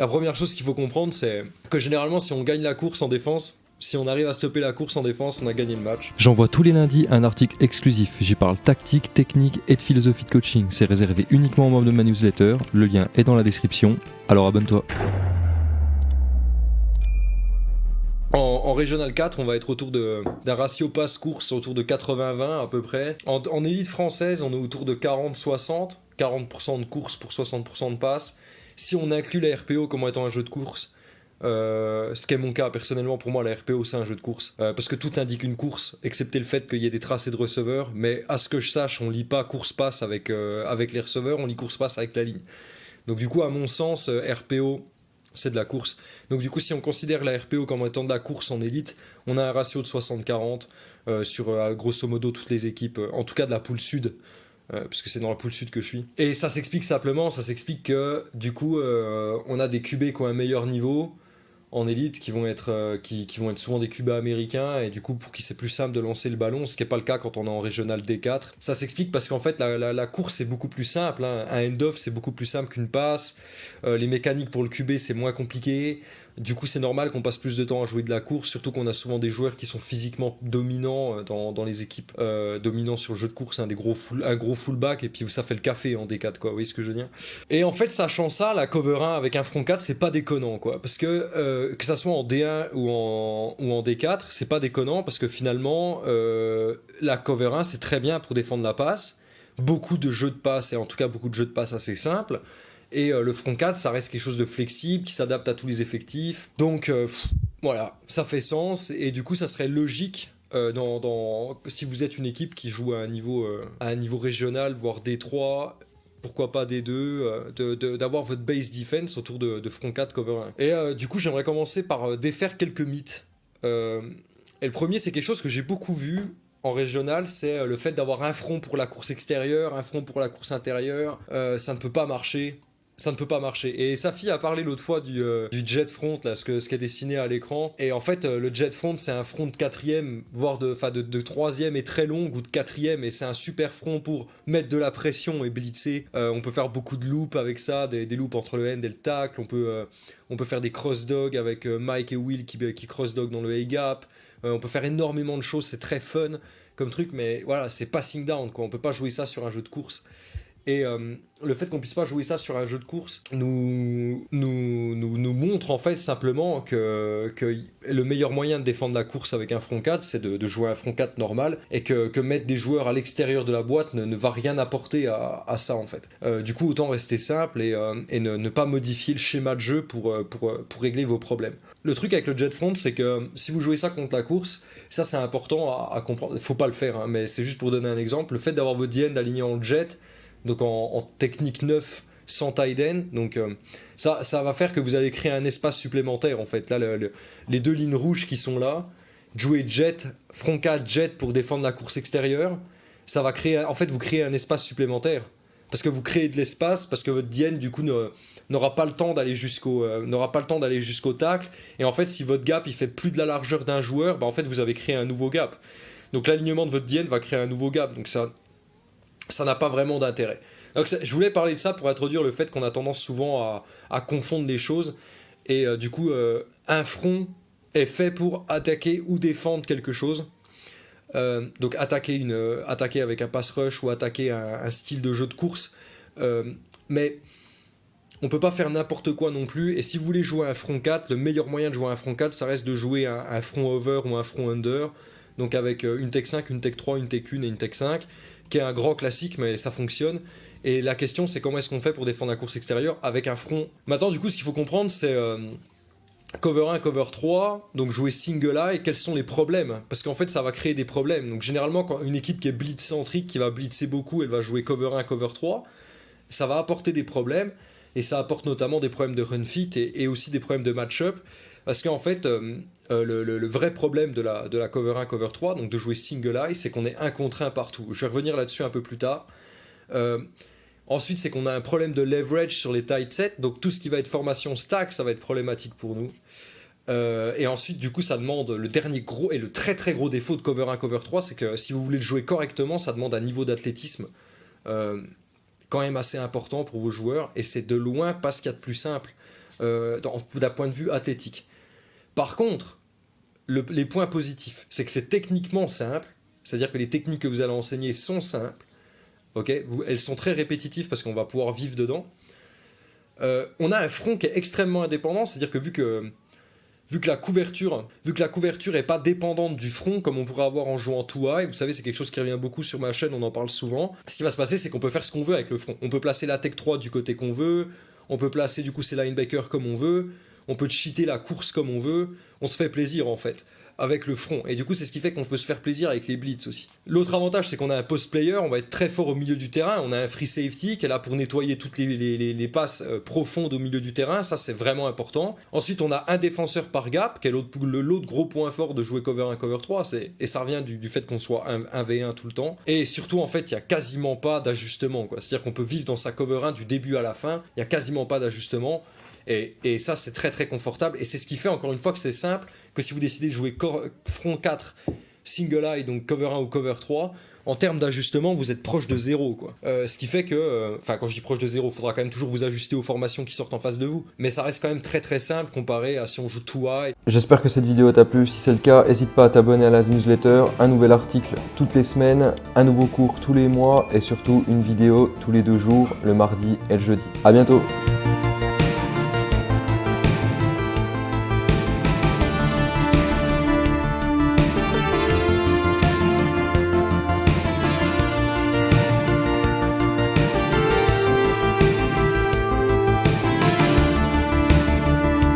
La première chose qu'il faut comprendre, c'est que généralement, si on gagne la course en défense, si on arrive à stopper la course en défense, on a gagné le match. J'envoie tous les lundis un article exclusif. J'y parle tactique, technique et de philosophie de coaching. C'est réservé uniquement aux membres de ma newsletter. Le lien est dans la description. Alors abonne-toi. En, en Régional 4, on va être autour d'un ratio passe-course autour de 80-20 à peu près. En, en élite française, on est autour de 40-60. 40% de course pour 60% de passe. Si on inclut la RPO comme étant un jeu de course, euh, ce qui est mon cas personnellement, pour moi la RPO c'est un jeu de course. Euh, parce que tout indique une course, excepté le fait qu'il y ait des tracés de receveurs. Mais à ce que je sache, on lit pas course-passe avec, euh, avec les receveurs, on lit course-passe avec la ligne. Donc du coup, à mon sens, RPO c'est de la course. Donc du coup, si on considère la RPO comme étant de la course en élite, on a un ratio de 60-40 euh, sur grosso modo toutes les équipes, en tout cas de la poule sud, euh, puisque c'est dans la poule sud que je suis. Et ça s'explique simplement, ça s'explique que du coup, euh, on a des QB qui ont un meilleur niveau en élite qui vont être euh, qui, vont être souvent des QB américains et du coup pour qui c'est plus simple de lancer le ballon ce qui n'est pas le cas quand on est en régional D4 ça s'explique parce qu'en fait la, course c'est beaucoup plus simple hein. un end-off c'est beaucoup plus simple qu'une passe. Euh, les mécaniques pour le QB c'est moins compliqué. Du coup c'est normal qu'on passe plus de temps à jouer de la course surtout qu'on a souvent des joueurs qui sont physiquement dominants euh, dans, les équipes euh, dominants sur le jeu de course hein, des gros un gros fullback et puis ça fait le café en D4 quoi. Vous voyez ce que je veux dire? Et en fait, sachant ça, la cover 1 avec un front 4, c'est pas déconnant, quoi. Parce que euh, que ça soit en D1 ou en, ou en D4, c'est pas déconnant parce que finalement, euh, la cover 1, c'est très bien pour défendre la passe. Beaucoup de jeux de passe, et en tout cas beaucoup de jeux de passe assez simples. Et euh, le front 4, ça reste quelque chose de flexible, qui s'adapte à tous les effectifs. Donc, voilà, ça fait sens. Et du coup, ça serait logique si vous êtes une équipe qui joue à un niveau, à un niveau régional, voire D3, pourquoi pas D2, euh, de- de- d'avoir votre base defense autour de, de front 4 cover 1. Et euh, du coup, j'aimerais commencer par euh, défaire quelques mythes. Et le premier, c'est quelque chose que j'ai beaucoup vu en régional, c'est le fait d'avoir un front pour la course extérieure, un front pour la course intérieure. Ça ne peut pas marcher. Ça ne peut pas marcher. Et Safi a parlé l'autre fois du, euh, du jet front, là, ce, que, ce qui est dessiné à l'écran. Et en fait, euh, le jet front, c'est un front de quatrième, voire de, enfin, de, troisième et très long, ou de quatrième. Et c'est un super front pour mettre de la pression et blitzer. Euh, on peut faire beaucoup de loops avec ça, des, loops entre le end et le tackle. On peut, on peut faire des cross-dog avec Mike et Will qui, qui cross-dog dans le A-gap. On peut faire énormément de choses, c'est très fun comme truc, mais voilà, c'est passing down, quoi. On peut pas jouer ça sur un jeu de course. Et euh, le fait qu'on puisse pas jouer ça sur un jeu de course nous, nous, nous, montre en fait simplement que, que le meilleur moyen de défendre la course avec un front 4, c'est de, jouer un front 4 normal et que, que mettre des joueurs à l'extérieur de la boîte ne, va rien apporter à, à ça en fait. Euh, du coup, autant rester simple et, euh, et ne, pas modifier le schéma de jeu pour, pour, pour régler vos problèmes. Le truc avec le jet front, c'est que si vous jouez ça contre la course, ça c'est important à, à comprendre. Faut pas le faire, hein, mais c'est juste pour donner un exemple. Le fait d'avoir votre DN aligné en jet, donc en, technique 9 sans tight donc euh, ça, ça va faire que vous allez créer un espace supplémentaire en fait. Là, le- le- les deux lignes rouges qui sont là, jouer jet, front 4 jet pour défendre la course extérieure, ça va créer, en fait, vous créez un espace supplémentaire. Parce que vous créez de l'espace, parce que votre DN du coup n'aura pas le temps d'aller jusqu'au euh, n'aura pas le temps d'aller jusqu'au tacle et en fait si votre gap il fait plus de la largeur d'un joueur bah, en fait vous avez créé un nouveau gap donc l'alignement de votre DN va créer un nouveau gap donc ça ça n'a pas vraiment d'intérêt. Donc je voulais parler de ça pour introduire le fait qu'on a tendance souvent à, confondre les choses. Et euh, du coup euh, un front est fait pour attaquer ou défendre quelque chose. Euh, donc attaquer, une, attaquer avec un pass rush ou attaquer un, style de jeu de course. Mais on peut pas faire n'importe quoi non plus. Et si vous voulez jouer un front 4, le meilleur moyen de jouer un front 4, ça reste de jouer un, un front over ou un front under. Donc avec une tech 5, une tech 3, une tech 1 et une tech 5, qui est un grand classique, mais ça fonctionne. Et la question, c'est comment est-ce qu'on fait pour défendre la course extérieure avec un front? Maintenant, du coup, ce qu'il faut comprendre, c'est euh, cover 1, cover 3, donc jouer single eye, quels sont les problèmes? Parce qu'en fait, ça va créer des problèmes. Donc généralement, quand une équipe qui est blitz centrique, qui va blitzer beaucoup, elle va jouer cover 1, cover 3, ça va apporter des problèmes. Et ça apporte notamment des problèmes de run fit et, aussi des problèmes de match-up. Parce qu'en fait, euh, euh, le, vrai problème de la, cover 1, cover 3, donc de jouer single eye, c'est qu'on est un contre un partout. Je vais revenir là-dessus un peu plus tard. Euh, ensuite, c'est qu'on a un problème de leverage sur les tight sets. Donc tout ce qui va être formation stack, ça va être problématique pour nous. Et ensuite, du coup, ça demande le dernier gros et le très très gros défaut de cover 1, cover 3, c'est que si vous voulez le jouer correctement, ça demande un niveau d'athlétisme quand même assez important pour vos joueurs. Et c'est de loin pas ce qu'il y a de plus simple euh, d'un point de vue athlétique. Par contre, les points positifs, c'est que c'est techniquement simple, c'est-à-dire que les techniques que vous allez enseigner sont simples, elles sont très répétitives parce qu'on va pouvoir vivre dedans. Euh, on a un front qui est extrêmement indépendant, c'est-à-dire que vu que vu que la couverture, vu que la couverture est pas dépendante du front comme on pourrait avoir en jouant tout high, vous savez c'est quelque chose qui revient beaucoup sur ma chaîne, on en parle souvent. Ce qui va se passer c'est qu'on peut faire ce qu'on veut avec le front. On peut placer la tech 3 du côté qu'on veut, on peut placer du coup ses linebackers comme on veut, on peut cheater la course comme on veut, on se fait plaisir en fait avec le front. Et du coup, c'est ce qui fait qu'on peut se faire plaisir avec les blitz aussi. L'autre avantage, c'est qu'on a un post player, on va être très fort au milieu du terrain. On a un free safety qui est là pour nettoyer toutes les, passes euh, profondes au milieu du terrain. Ça, c'est vraiment important. Ensuite, on a un défenseur par gap, qui est l'autre gros point fort de jouer cover 1, cover 3. Et ça revient du, fait qu'on soit 1, v 1 tout le temps. Et surtout, en fait, il n'y a quasiment pas d'ajustement. C'est-à-dire qu'on peut vivre dans sa cover 1 du début à la fin. Il n'y a quasiment pas d'ajustement. Et, ça, c'est très très confortable. Et c'est ce qui fait, encore une fois, que c'est simple que si vous décidez de jouer front 4, single eye, donc cover 1 ou cover 3, en termes d'ajustement, vous êtes proche de zéro. Quoi. Euh, ce qui fait que, euh, enfin quand je dis proche de zéro, il faudra quand même toujours vous ajuster aux formations qui sortent en face de vous. Mais ça reste quand même très très simple comparé à si on joue tout high. J'espère que cette vidéo t'a plu. Si c'est le cas, n'hésite pas à t'abonner à la newsletter. Un nouvel article toutes les semaines, un nouveau cours tous les mois et surtout une vidéo tous les deux jours, le mardi et le jeudi. A bientôt